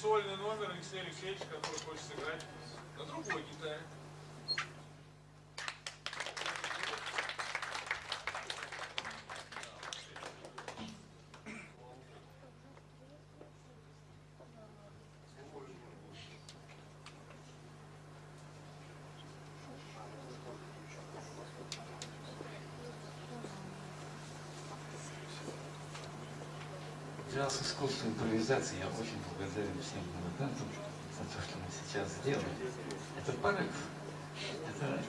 сольный номер Алексея Алексеевича, который хочет сыграть на другой гитаре. Джаз искусство импровизации. Я очень благодарен всем музыкантам за то, что мы сейчас сделали. Это порыв, это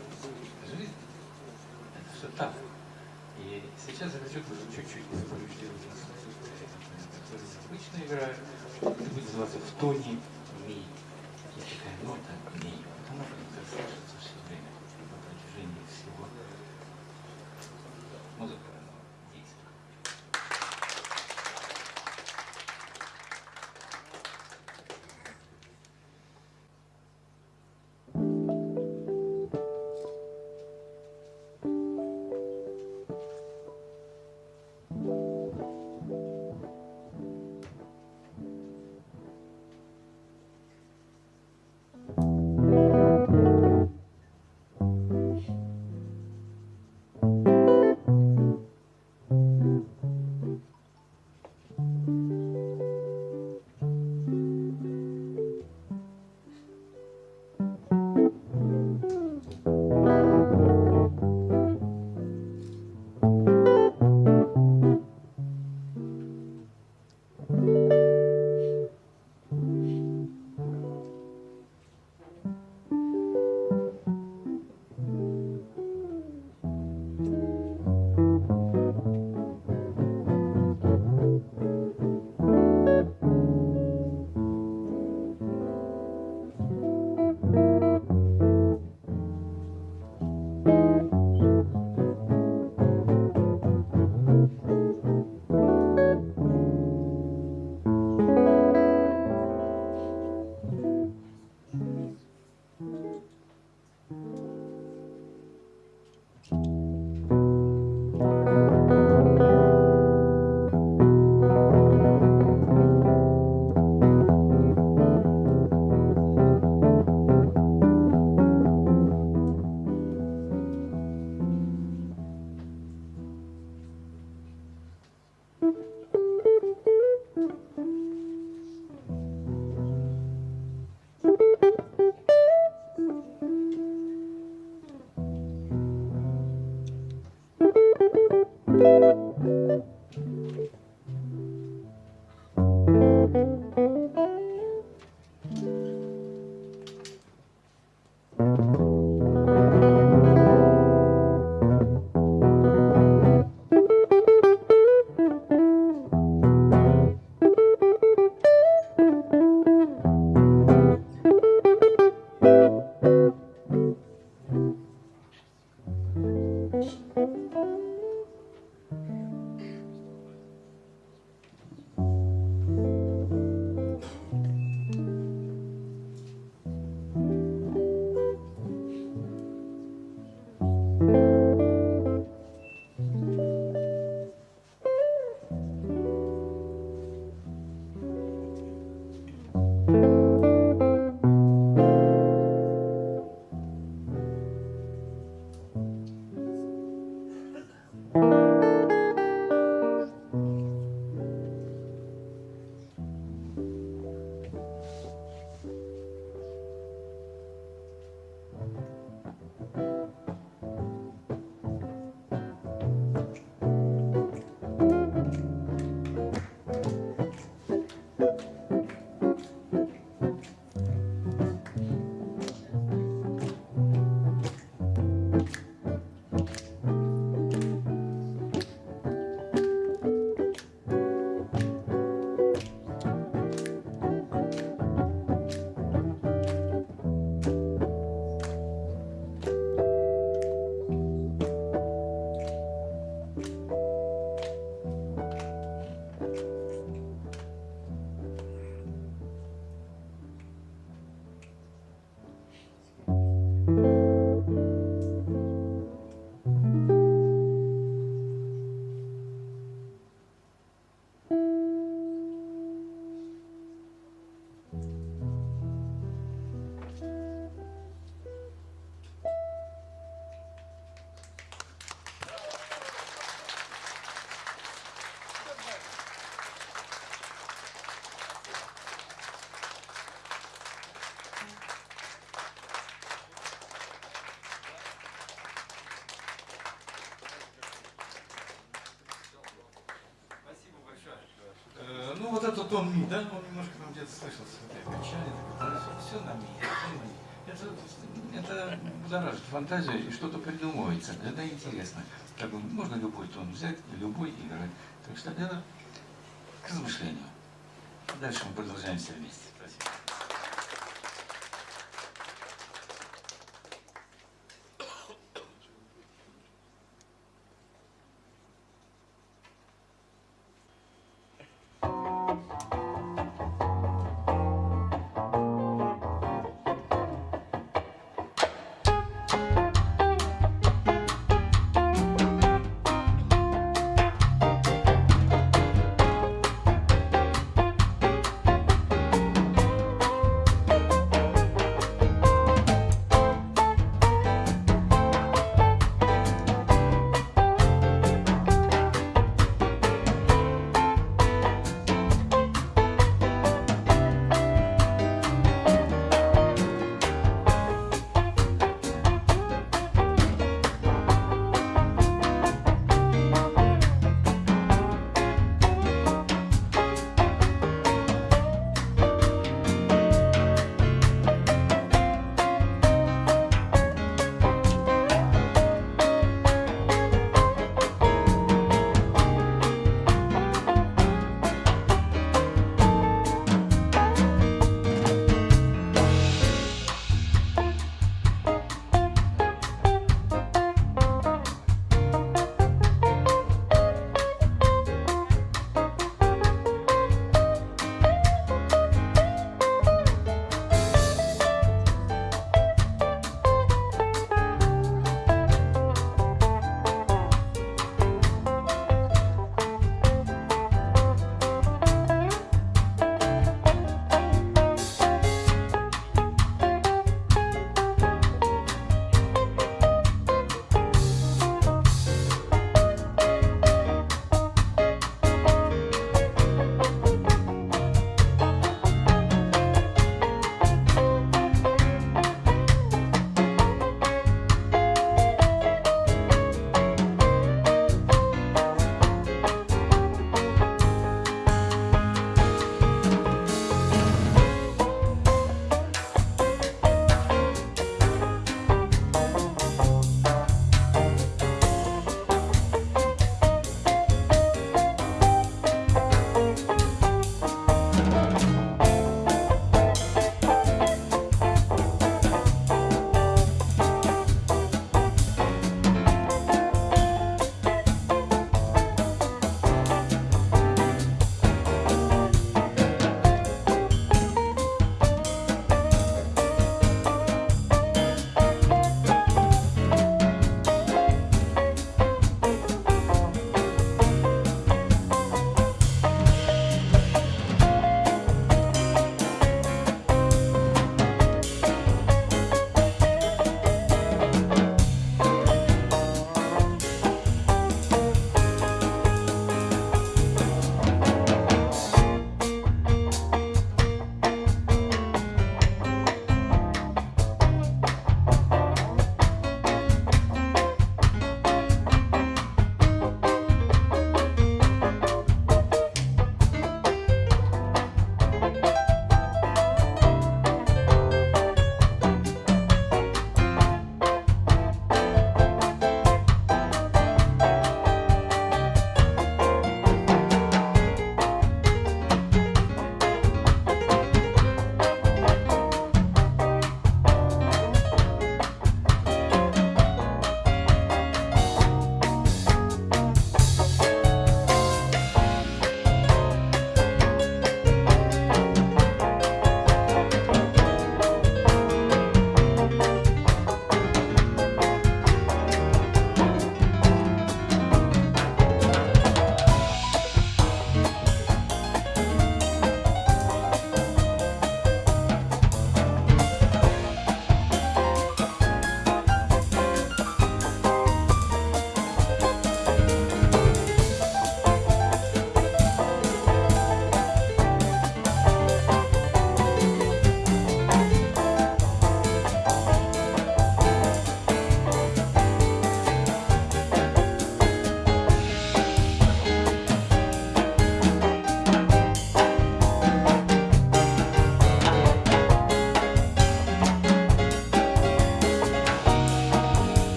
жизнь, это все так. И сейчас я хочу тоже чуть-чуть импровизировать которые обычно играют. Это будет называться в тоне зато тон ми, да, он немножко там где-то слышался, это качали, все, все на ми. Это, это будоражит фантазию и что-то придумывается. Это интересно. Как можно любой тон взять, любой играть. Так что это к размышлению. Дальше мы продолжаем все вместе.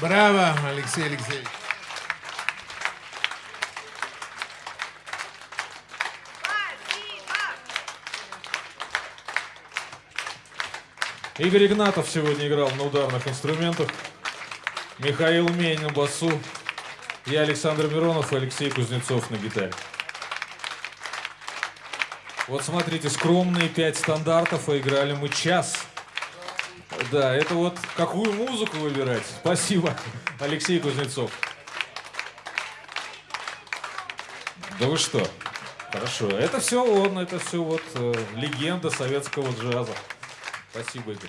Браво, Алексей Алексеевич. Игорь Игнатов сегодня играл на ударных инструментах. Михаил Менин басу. Я Александр Миронов и Алексей Кузнецов на гитаре. Вот смотрите, скромные пять стандартов, а играли мы час. Да, это вот какую музыку выбирать. Спасибо, Алексей Кузнецов. Да вы что? Хорошо. Это все он, это все вот э, легенда советского джаза. Спасибо, Игорь.